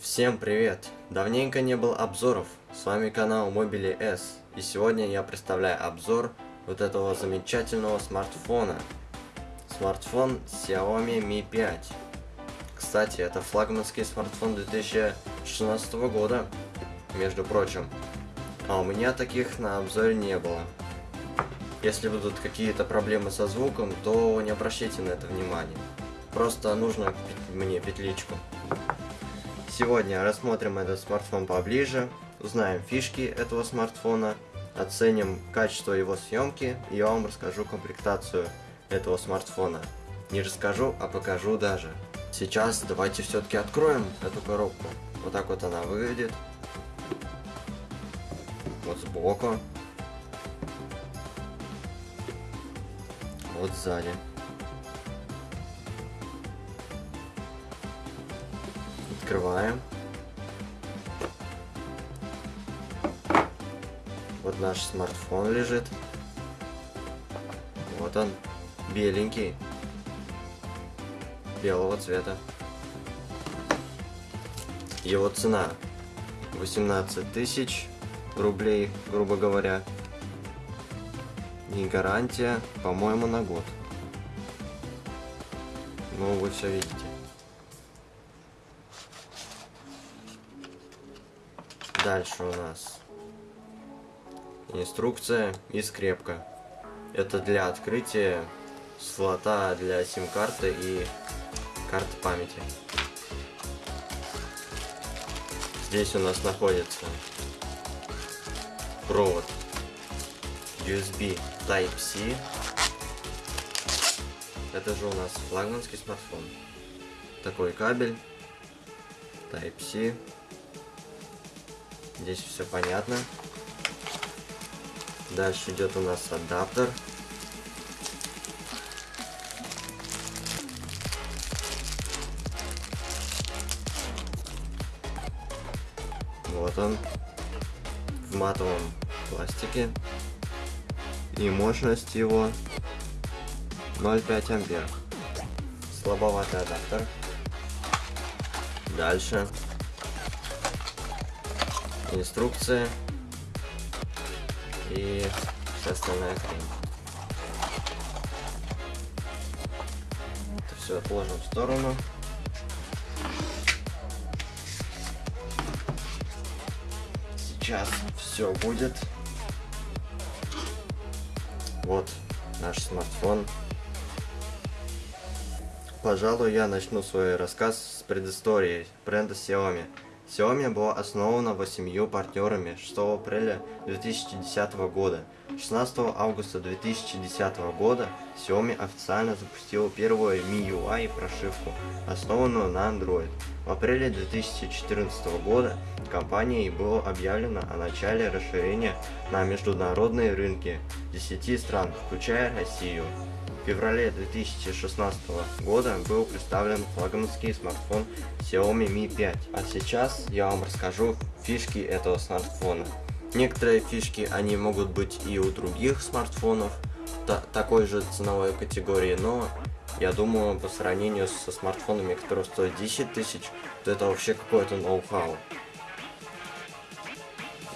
Всем привет! Давненько не было обзоров, с вами канал Mobile S, и сегодня я представляю обзор вот этого замечательного смартфона. Смартфон Xiaomi Mi 5. Кстати, это флагманский смартфон 2016 года, между прочим. А у меня таких на обзоре не было. Если будут какие-то проблемы со звуком, то не обращайте на это внимания. Просто нужно мне петличку. Сегодня рассмотрим этот смартфон поближе, узнаем фишки этого смартфона, оценим качество его съемки и я вам расскажу комплектацию этого смартфона. Не расскажу, а покажу даже. Сейчас давайте все-таки откроем эту коробку. Вот так вот она выглядит. Вот сбоку. Вот сзади. Открываем. Вот наш смартфон лежит. Вот он, беленький, белого цвета. Его цена 18 тысяч рублей, грубо говоря. И гарантия, по-моему, на год. Ну, вы все видите. Дальше у нас инструкция и скрепка. Это для открытия слота для сим-карты и карты памяти. Здесь у нас находится провод USB Type-C. Это же у нас флагманский смартфон. Такой кабель Type-C Здесь все понятно. Дальше идет у нас адаптер. Вот он. В матовом пластике. И мощность его 0,5 ампер. Слабоватый адаптер. Дальше инструкция и вся остальная хрень. Это все отложим в сторону. Сейчас все будет. Вот наш смартфон. Пожалуй, я начну свой рассказ с предыстории бренда Xiaomi. Xiaomi была основана восемью партнерами 6 апреля 2010 года. 16 августа 2010 года Xiaomi официально запустила первую MIUI прошивку, основанную на Android. В апреле 2014 года компанией было объявлено о начале расширения на международные рынки 10 стран, включая Россию. В феврале 2016 года был представлен флагманский смартфон Xiaomi Mi 5. А сейчас я вам расскажу фишки этого смартфона. Некоторые фишки они могут быть и у других смартфонов та такой же ценовой категории, но я думаю по сравнению со смартфонами, которые стоят 10 тысяч, то это вообще какое-то ноу-хау.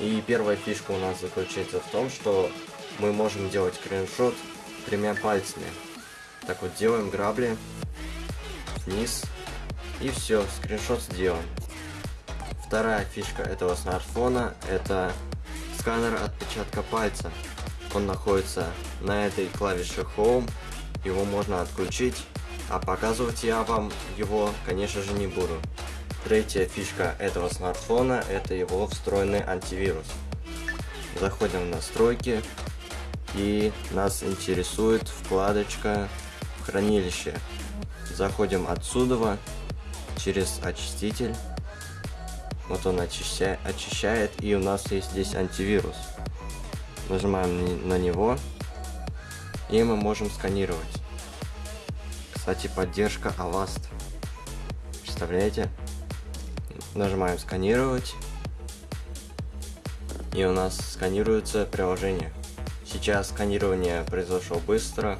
И первая фишка у нас заключается в том, что мы можем делать скриншот тремя пальцами. Так вот, делаем грабли вниз, и все, скриншот сделан. Вторая фишка этого смартфона это сканер отпечатка пальца. Он находится на этой клавише Home, его можно отключить, а показывать я вам его, конечно же, не буду. Третья фишка этого смартфона это его встроенный антивирус. Заходим в настройки, и нас интересует вкладочка хранилище. Заходим отсюда через очиститель. Вот он очищает, очищает и у нас есть здесь антивирус. Нажимаем на него и мы можем сканировать. Кстати, поддержка Avast. Представляете? Нажимаем сканировать. И у нас сканируется приложение. Сейчас сканирование произошло быстро.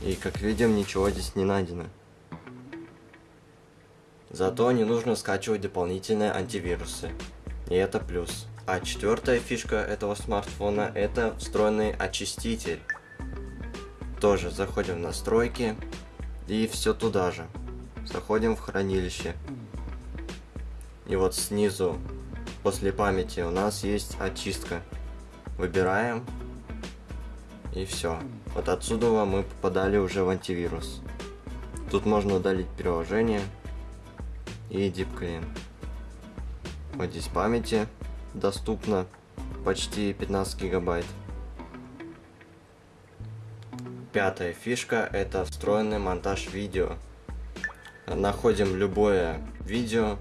И как видим, ничего здесь не найдено. Зато не нужно скачивать дополнительные антивирусы. И это плюс. А четвертая фишка этого смартфона это встроенный очиститель. Тоже заходим в настройки и все туда же. Заходим в хранилище. И вот снизу, после памяти, у нас есть очистка. Выбираем. И все. Вот отсюда мы попадали уже в антивирус. Тут можно удалить приложение и Deep Clean. Вот здесь памяти доступно почти 15 гигабайт. Пятая фишка это встроенный монтаж видео. Находим любое видео,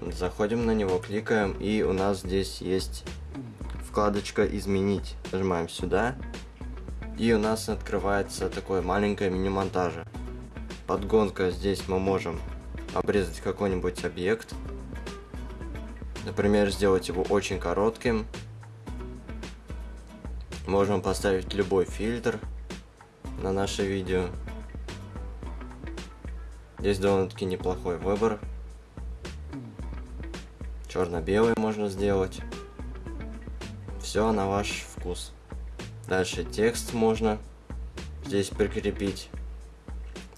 заходим на него, кликаем и у нас здесь есть вкладочка изменить. Нажимаем сюда и у нас открывается такое маленькое мини-монтажа. Подгонка здесь мы можем обрезать какой-нибудь объект. Например, сделать его очень коротким. Можем поставить любой фильтр на наше видео. Здесь довольно-таки неплохой выбор. Черно-белый можно сделать. Все на ваш вкус. Дальше текст можно здесь прикрепить.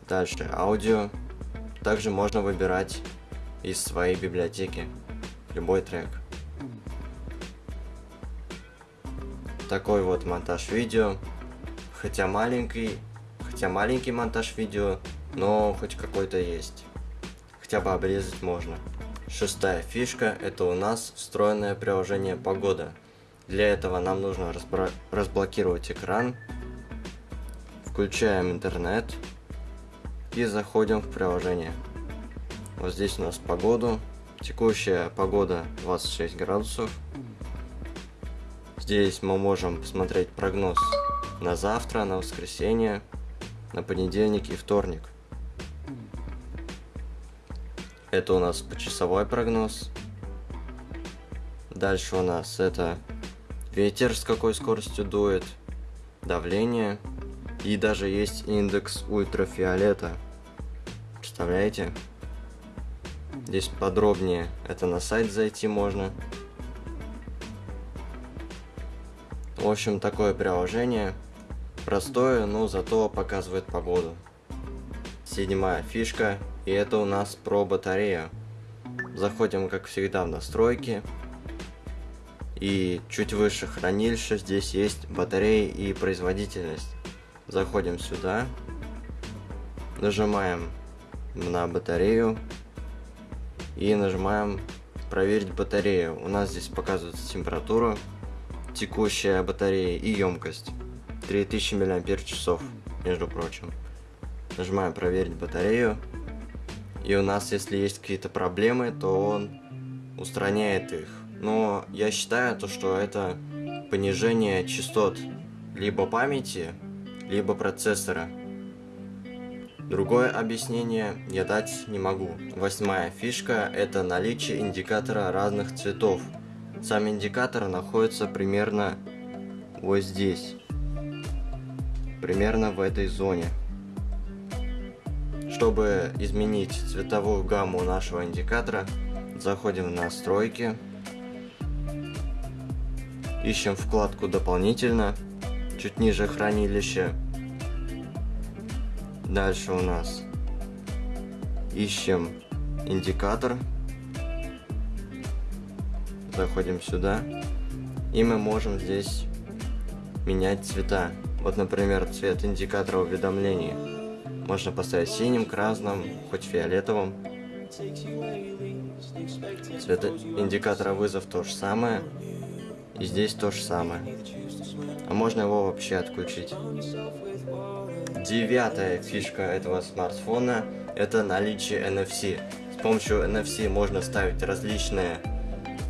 Дальше аудио. Также можно выбирать из своей библиотеки любой трек. Такой вот монтаж видео. Хотя маленький, хотя маленький монтаж видео, но хоть какой-то есть. Хотя бы обрезать можно. Шестая фишка это у нас встроенное приложение погода. Для этого нам нужно разблокировать экран, включаем интернет и заходим в приложение. Вот здесь у нас погоду. Текущая погода 26 градусов. Здесь мы можем посмотреть прогноз на завтра, на воскресенье, на понедельник и вторник. Это у нас почасовой прогноз. Дальше у нас это ветер с какой скоростью дует, давление и даже есть индекс ультрафиолета. Представляете? Здесь подробнее. Это на сайт зайти можно. В общем, такое приложение. Простое, но зато показывает погоду. Седьмая фишка. И это у нас про батарею. Заходим, как всегда, в настройки. И чуть выше хранилища здесь есть батареи и производительность. Заходим сюда. Нажимаем на батарею и нажимаем проверить батарею. У нас здесь показывается температура, текущая батарея и емкость. 3000 мАч, между прочим. Нажимаем проверить батарею. И у нас, если есть какие-то проблемы, то он устраняет их. Но я считаю, то, что это понижение частот либо памяти, либо процессора. Другое объяснение я дать не могу. Восьмая фишка – это наличие индикатора разных цветов. Сам индикатор находится примерно вот здесь. Примерно в этой зоне. Чтобы изменить цветовую гамму нашего индикатора, заходим в настройки, ищем вкладку дополнительно, чуть ниже хранилища, Дальше у нас ищем индикатор. Заходим сюда. И мы можем здесь менять цвета. Вот, например, цвет индикатора уведомлений. Можно поставить синим, красным, хоть фиолетовым. Цвет индикатора вызов то же самое. И здесь то же самое. А можно его вообще отключить. Девятая фишка этого смартфона – это наличие NFC. С помощью NFC можно ставить различные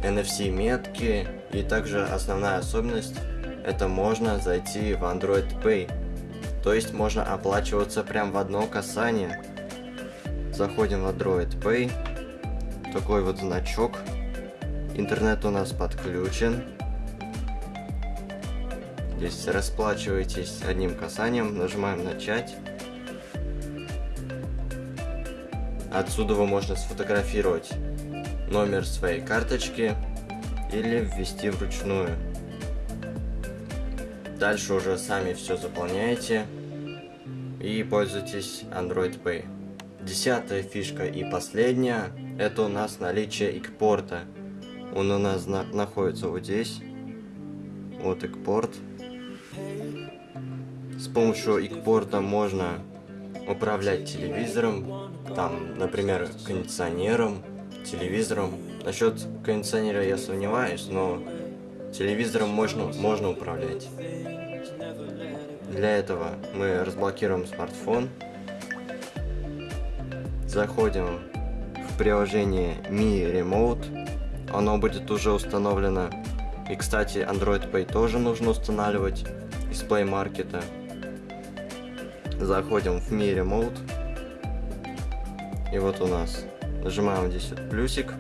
NFC-метки, и также основная особенность – это можно зайти в Android Pay. То есть можно оплачиваться прям в одно касание. Заходим в Android Pay, такой вот значок. Интернет у нас подключен. Здесь расплачиваетесь одним касанием, нажимаем начать. Отсюда вы можно сфотографировать номер своей карточки или ввести вручную. Дальше уже сами все заполняете и пользуйтесь Android Pay. Десятая фишка и последняя, это у нас наличие экпорта. Он у нас на находится вот здесь. Вот экпорт. С помощью экпорта можно управлять телевизором, там, например, кондиционером, телевизором. Насчет кондиционера я сомневаюсь, но телевизором можно, можно управлять. Для этого мы разблокируем смартфон, заходим в приложение Mi Remote, оно будет уже установлено. И, кстати, Android Pay тоже нужно устанавливать из Play Market. Заходим в Mi Remote, и вот у нас нажимаем здесь вот плюсик,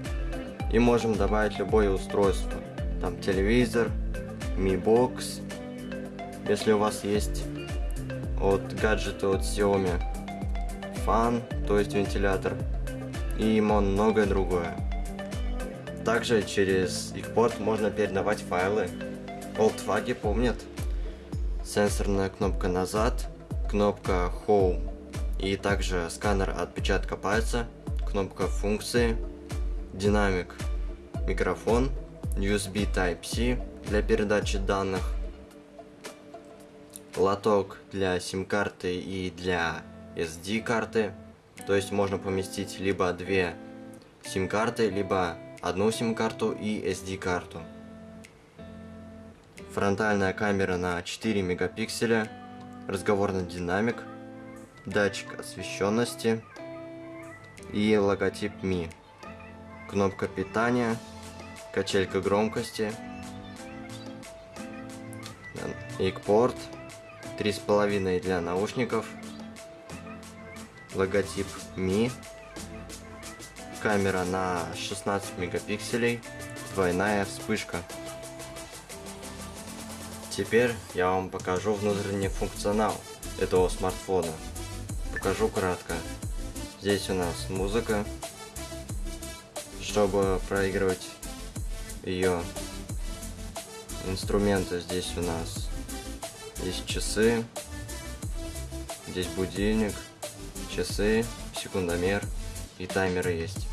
и можем добавить любое устройство. Там телевизор, Mi Box, если у вас есть от гаджета от Xiaomi фан, то есть вентилятор, и многое другое. Также через их порт можно передавать файлы. Олдфаги помнят. Сенсорная кнопка назад, кнопка Home и также сканер отпечатка пальца, кнопка функции, динамик, микрофон, USB Type-C для передачи данных, лоток для сим-карты и для SD-карты. То есть можно поместить либо две сим-карты, либо одну сим-карту и SD-карту. Фронтальная камера на 4 мегапикселя, разговорный динамик, датчик освещенности и логотип Mi. Кнопка питания, качелька громкости, экпорт, 3,5 для наушников, логотип Mi, камера на 16 мегапикселей, двойная вспышка. Теперь я вам покажу внутренний функционал этого смартфона. Покажу кратко. Здесь у нас музыка, чтобы проигрывать ее инструменты здесь у нас есть часы. Здесь будильник, часы, секундомер и таймеры есть.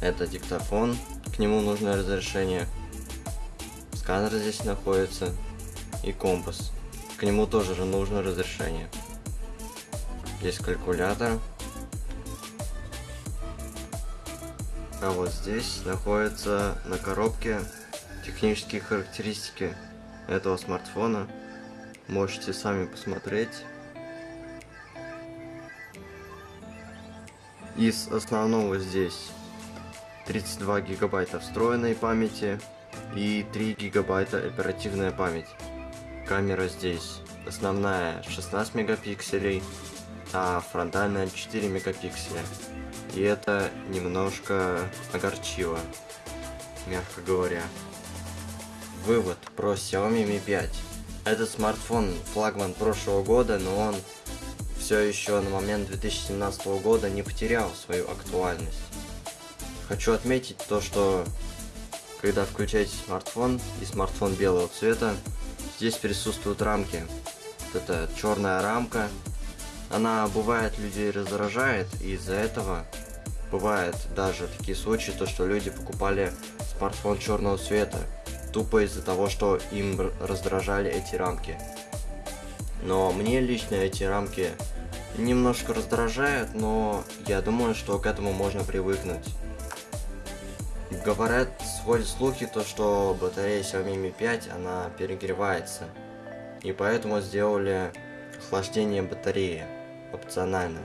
Это диктофон, к нему нужно разрешение. Сканер здесь находится и компас. К нему тоже же нужно разрешение. Здесь калькулятор. А вот здесь находится на коробке технические характеристики этого смартфона. Можете сами посмотреть. Из основного здесь 32 гигабайта встроенной памяти и 3 гигабайта оперативная память. Камера здесь основная 16 мегапикселей, а фронтальная 4 мегапикселя. И это немножко огорчило, мягко говоря. Вывод про Xiaomi Mi 5. Этот смартфон флагман прошлого года, но он все еще на момент 2017 года не потерял свою актуальность. Хочу отметить то, что когда включаете смартфон и смартфон белого цвета, здесь присутствуют рамки. Вот это черная рамка, она бывает людей раздражает, и из-за этого бывает даже такие случаи, то что люди покупали смартфон черного цвета, тупо из-за того, что им раздражали эти рамки. Но мне лично эти рамки немножко раздражают, но я думаю, что к этому можно привыкнуть. Говорят, ходят слухи, то что батарея Xiaomi Mi 5, она перегревается. И поэтому сделали охлаждение батареи опционально,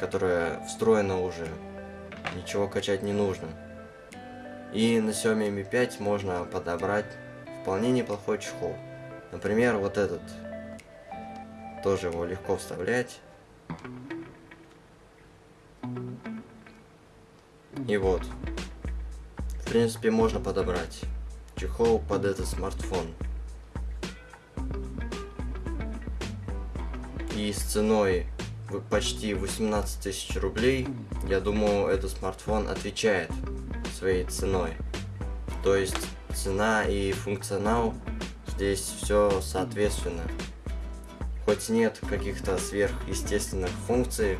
которое встроено уже. Ничего качать не нужно. И на Xiaomi Mi 5 можно подобрать вполне неплохой чехол. Например, вот этот. Тоже его легко вставлять. И вот. В принципе, можно подобрать чехол под этот смартфон. И с ценой почти 18 тысяч рублей, я думаю, этот смартфон отвечает своей ценой. То есть цена и функционал здесь все соответственно. Хоть нет каких-то сверхъестественных функций,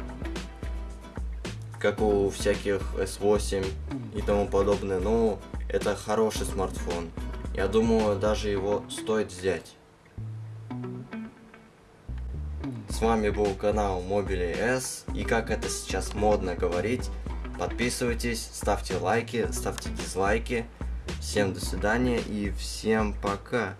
как у всяких S8 и тому подобное, но это хороший смартфон. Я думаю, даже его стоит взять. С вами был канал Mobile S, и как это сейчас модно говорить, подписывайтесь, ставьте лайки, ставьте дизлайки. Всем до свидания и всем пока.